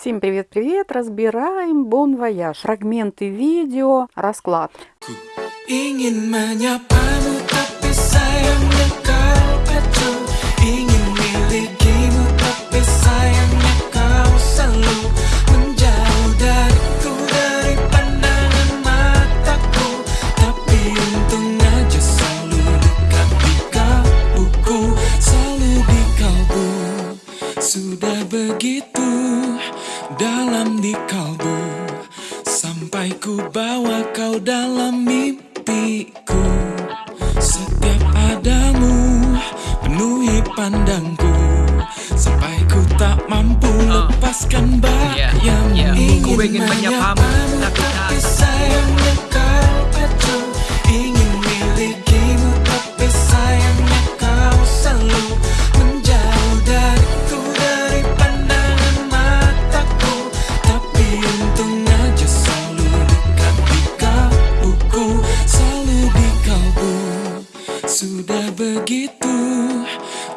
Всем привет-привет! Разбираем Bon Voyage. Фрагменты видео, расклад. Sudah begitu dalam di kalbu Sampai ku bawa kau dalam mimpiku Setiap adamu penuhi pandangku Sampai ku tak mampu ah. lepaskan bayangmu yeah, yeah. Ingin menyapamu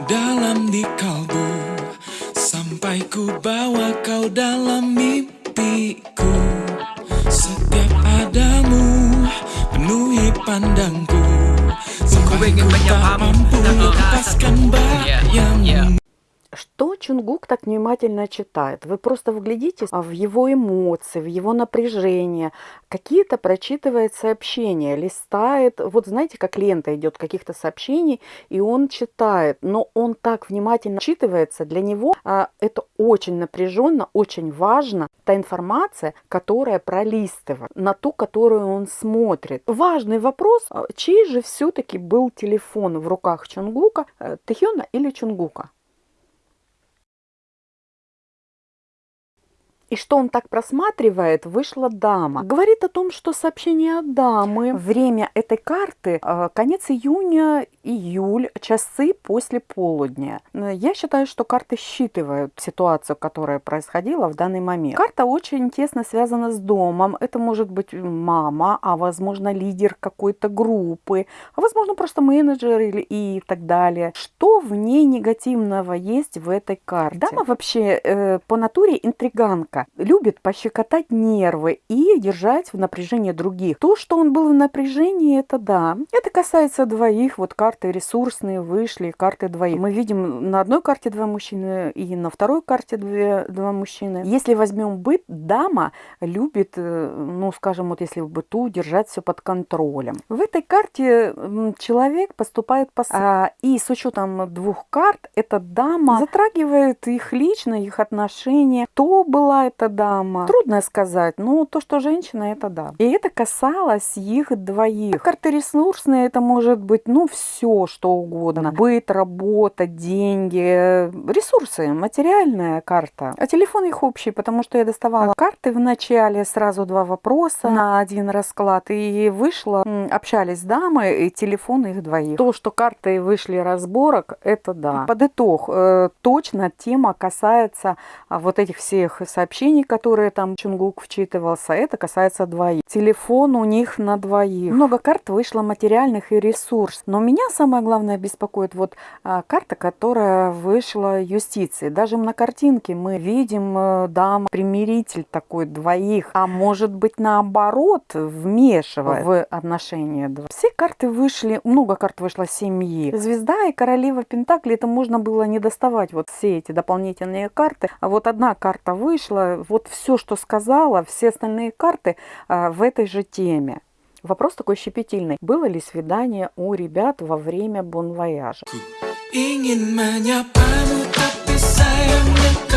dalam di kalbu Sampai ku bawa kau dalam mimpiku. Setiap adamu penuhi pandangku Sampai ku tak mampu lepaskan bayangmu что Чунгук так внимательно читает? Вы просто вглядитесь в его эмоции, в его напряжение. Какие-то прочитывает сообщения, листает. Вот знаете, как лента идет каких-то сообщений, и он читает. Но он так внимательно читывается. Для него а, это очень напряженно, очень важно. Та информация, которая пролистывает, на ту, которую он смотрит. Важный вопрос, а, чей же все-таки был телефон в руках Чунгука, э, Тэхёна или Чунгука? И что он так просматривает, вышла дама. Говорит о том, что сообщение от дамы. Время этой карты э, конец июня, июль, часы после полудня. Я считаю, что карты считывают ситуацию, которая происходила в данный момент. Карта очень тесно связана с домом. Это может быть мама, а возможно лидер какой-то группы, а возможно просто менеджер или и так далее. Что в ней негативного есть в этой карте? Дама вообще э, по натуре интриганка любит пощекотать нервы и держать в напряжении других. То, что он был в напряжении, это да. Это касается двоих. Вот карты ресурсные вышли, карты двоих. Мы видим на одной карте два мужчины и на второй карте две, два мужчины. Если возьмем быт, дама любит, э, ну, скажем, вот если в быту держать все под контролем. В этой карте человек поступает по... А, и с учетом двух карт, эта дама затрагивает их лично, их отношения. То была эта дама? Трудно сказать, но то, что женщина, это да. И это касалось их двоих. Карты ресурсные, это может быть, ну, все, что угодно. Быт, работа, деньги, ресурсы, материальная карта. А телефон их общий, потому что я доставала карты в начале, сразу два вопроса на один расклад. И вышла, общались с дамой, и телефон их двоих. То, что карты вышли разборок, это да. Под итог, э, точно тема касается а, вот этих всех сообщений сообщений, которые там Чунгук вчитывался, это касается двоих. Телефон у них на двоих. Много карт вышло материальных и ресурс. Но меня самое главное беспокоит вот а, карта, которая вышла юстиции. Даже на картинке мы видим э, дам примиритель такой двоих. А может быть наоборот вмешивает в отношения. Все карты вышли, много карт вышло семьи. Звезда и королева Пентакли, это можно было не доставать вот все эти дополнительные карты. А вот одна карта вышла, вот все, что сказала, все остальные карты а, в этой же теме. Вопрос такой щепетильный. Было ли свидание у ребят во время бонвояжа? Sayangnya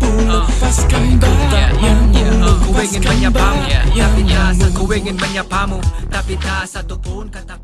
mampu lepaskan ah. ya, ya, ya. ah, Aku Ku ingin menyapamu Tapi tak ku ingin menyapamu Tapi tak satupun kataku.